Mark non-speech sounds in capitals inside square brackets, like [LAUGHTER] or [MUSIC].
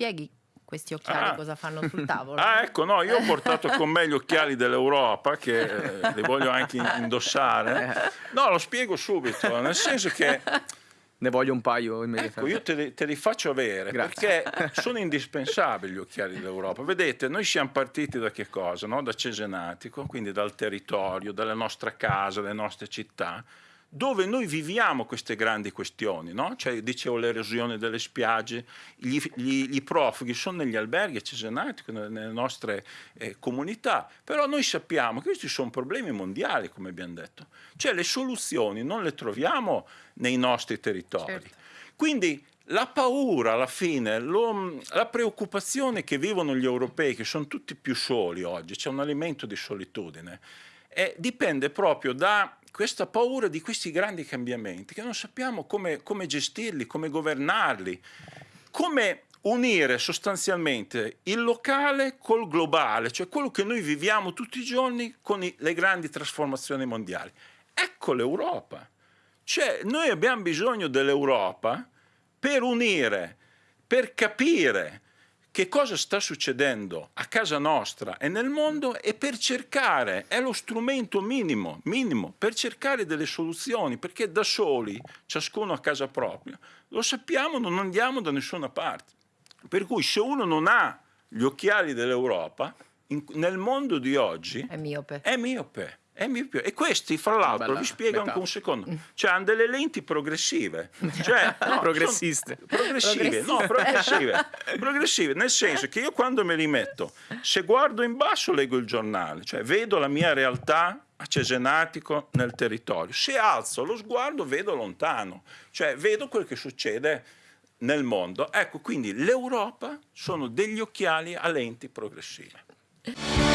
spieghi questi occhiali ah. cosa fanno sul tavolo? [LAUGHS] Ah, ecco, no, io ho portato con me gli occhiali dell'Europa che eh, li voglio anche indossare. No, lo spiego subito, nel senso che ne voglio un paio immediatamente. Ecco, io te li, te li faccio avere Grazie. perché sono indispensabili gli occhiali dell'Europa. Vedete, noi siamo partiti da che cosa? No? Da Cesenatico, quindi dal territorio, dalla nostra casa, dalle nostre città dove noi viviamo queste grandi questioni, no? cioè, dicevo l'erosione delle spiagge, gli, gli, gli, profughi sono negli alberghi cesenati, nelle nostre eh, comunità, però noi sappiamo che questi sono problemi mondiali, come abbiamo detto, cioè le soluzioni non le troviamo nei nostri territori. Certo. Quindi la paura alla fine, lo, la preoccupazione che vivono gli europei, che sono tutti più soli oggi, c'è un alimento di solitudine, eh, dipende proprio da questa paura di questi grandi cambiamenti, che non sappiamo come, come gestirli, come governarli, come unire sostanzialmente il locale col globale, cioè quello che noi viviamo tutti i giorni con i, le grandi trasformazioni mondiali. Ecco l'Europa. Cioè, noi abbiamo bisogno dell'Europa per unire, per capire, che cosa sta succedendo a casa nostra e nel mondo e per cercare, è lo strumento minimo, minimo, per cercare delle soluzioni, perché da soli, ciascuno a casa propria, lo sappiamo, non andiamo da nessuna parte. Per cui se uno non ha gli occhiali dell'Europa, nel mondo di oggi è miope. È miope. E questi, fra l'altro, vi spiego anche un secondo, cioè hanno delle lenti progressive, cioè, [LAUGHS] no, progressiste. Progressive, no, [LAUGHS] progressive, progressive, nel senso che io quando me li metto, se guardo in basso leggo il giornale, cioè vedo la mia realtà a Cesenatico nel territorio, se alzo lo sguardo vedo lontano, cioè vedo quel che succede nel mondo. Ecco, quindi l'Europa sono degli occhiali a lenti progressive.